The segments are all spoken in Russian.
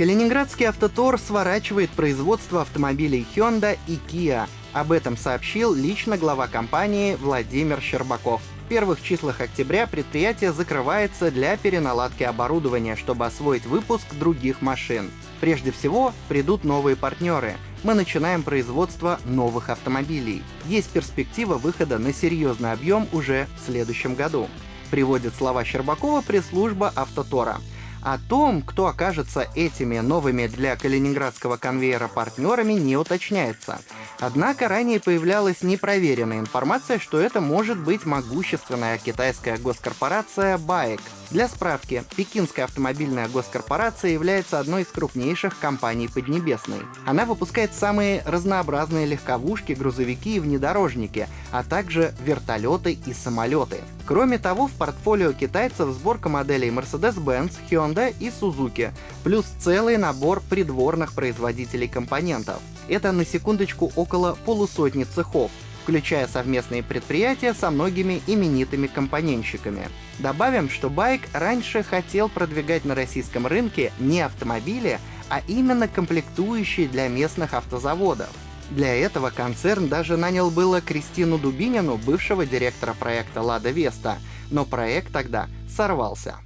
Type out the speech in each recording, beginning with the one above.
Калининградский автотор сворачивает производство автомобилей Hyundai и Kia. Об этом сообщил лично глава компании Владимир Щербаков. В первых числах октября предприятие закрывается для переналадки оборудования, чтобы освоить выпуск других машин. Прежде всего, придут новые партнеры. Мы начинаем производство новых автомобилей. Есть перспектива выхода на серьезный объем уже в следующем году. Приводит слова Щербакова пресс-служба «Автотора». О том, кто окажется этими новыми для калининградского конвейера партнерами, не уточняется. Однако ранее появлялась непроверенная информация, что это может быть могущественная китайская госкорпорация BAIC. Для справки, Пекинская автомобильная госкорпорация является одной из крупнейших компаний Поднебесной. Она выпускает самые разнообразные легковушки, грузовики и внедорожники, а также вертолеты и самолеты. Кроме того, в портфолио китайцев сборка моделей Mercedes-Benz, Hyundai и Suzuki, плюс целый набор придворных производителей компонентов. Это на секундочку около полусотни цехов, включая совместные предприятия со многими именитыми компонентщиками. Добавим, что Байк раньше хотел продвигать на российском рынке не автомобили, а именно комплектующие для местных автозаводов. Для этого концерн даже нанял было Кристину Дубинину, бывшего директора проекта «Лада Веста», но проект тогда сорвался.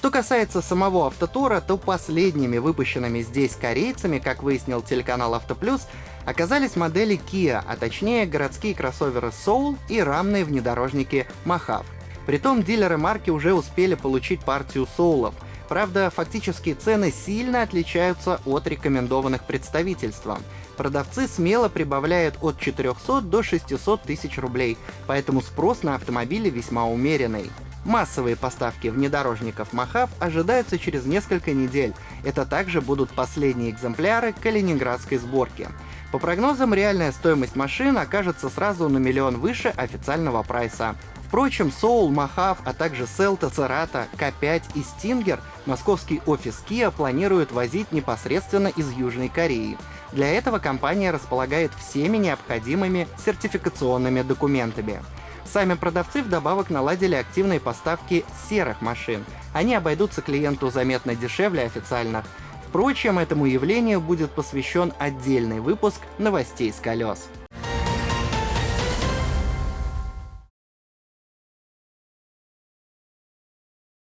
Что касается самого Автотора, то последними выпущенными здесь корейцами, как выяснил телеканал Автоплюс, оказались модели Kia, а точнее городские кроссоверы Soul и рамные внедорожники Mojave. Притом дилеры марки уже успели получить партию соулов. Правда, фактические цены сильно отличаются от рекомендованных представительством. Продавцы смело прибавляют от 400 до 600 тысяч рублей, поэтому спрос на автомобили весьма умеренный. Массовые поставки внедорожников Махав ожидаются через несколько недель. Это также будут последние экземпляры калининградской сборки. По прогнозам, реальная стоимость машин окажется сразу на миллион выше официального прайса. Впрочем, Soul, Махав, а также Селта, Церата, К5 и Stinger московский офис Kia планирует возить непосредственно из Южной Кореи. Для этого компания располагает всеми необходимыми сертификационными документами. Сами продавцы вдобавок наладили активные поставки серых машин. Они обойдутся клиенту заметно дешевле официальных. Впрочем, этому явлению будет посвящен отдельный выпуск новостей с колес.